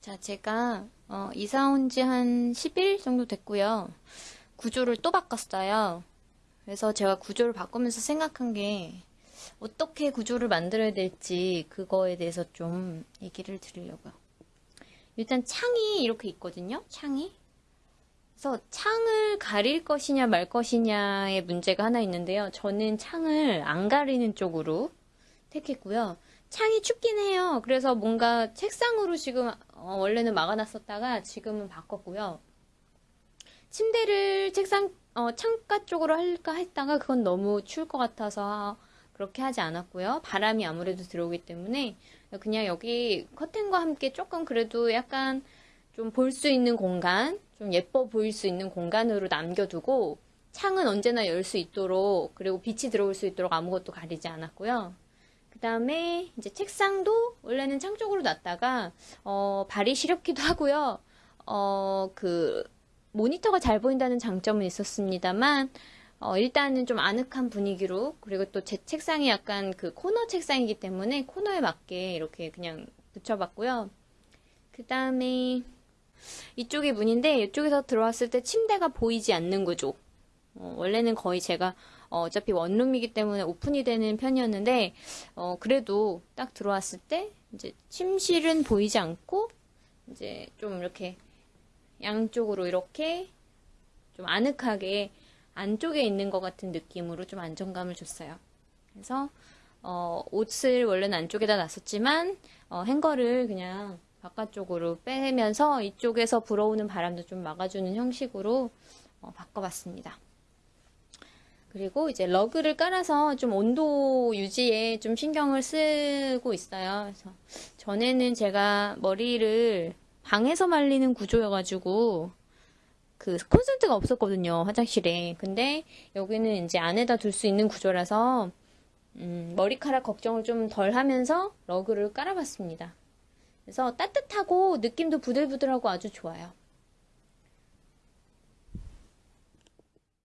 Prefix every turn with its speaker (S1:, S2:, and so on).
S1: 자, 제가 어, 이사 온 지 한 10일 정도 됐고요. 구조를 또 바꿨어요. 그래서 제가 구조를 바꾸면서 생각한 게 어떻게 구조를 만들어야 될지 그거에 대해서 좀 얘기를 드리려고요. 일단 창이 이렇게 있거든요. 창이. 그래서 창을 가릴 것이냐 말 것이냐의 문제가 하나 있는데요. 저는 창을 안 가리는 쪽으로 택했고요. 창이 춥긴 해요. 그래서 뭔가 책상으로 지금 어, 원래는 막아놨었다가 지금은 바꿨고요. 침대를 책상 어, 창가 쪽으로 할까 했다가 그건 너무 추울 것 같아서 그렇게 하지 않았고요. 바람이 아무래도 들어오기 때문에 그냥 여기 커튼과 함께 조금 그래도 약간 좀 볼 수 있는 공간, 좀 예뻐 보일 수 있는 공간으로 남겨두고 창은 언제나 열 수 있도록 그리고 빛이 들어올 수 있도록 아무것도 가리지 않았고요. 그 다음에 이제 책상도 원래는 창 쪽으로 놨다가 어, 발이 시렵기도 하고요. 어, 그 모니터가 잘 보인다는 장점은 있었습니다만 어, 일단은 좀 아늑한 분위기로 그리고 또 제 책상이 약간 그 코너 책상이기 때문에 코너에 맞게 이렇게 그냥 붙여봤고요. 그 다음에 이쪽이 문인데 이쪽에서 들어왔을 때 침대가 보이지 않는 구조. 어, 원래는 거의 제가 어, 차피 원룸이기 때문에 오픈이 되는 편이었는데 어, 그래도 딱 들어왔을 때 이제 침실은 보이지 않고 이제 좀 이렇게 양쪽으로 이렇게 좀 아늑하게 안쪽에 있는 것 같은 느낌으로 좀 안정감을 줬어요. 그래서 어, 옷을 원래는 안쪽에다 놨었지만 어, 행거를 그냥 바깥쪽으로 빼면서 이쪽에서 불어오는 바람도 좀 막아주는 형식으로 어, 바꿔봤습니다. 그리고 이제 러그를 깔아서 좀 온도 유지에 좀 신경을 쓰고 있어요. 그래서 전에는 제가 머리를 방에서 말리는 구조여가지고 그 콘센트가 없었거든요 화장실에. 근데 여기는 이제 안에다 둘 수 있는 구조라서 음, 머리카락 걱정을 좀 덜 하면서 러그를 깔아봤습니다. 그래서 따뜻하고 느낌도 부들부들하고 아주 좋아요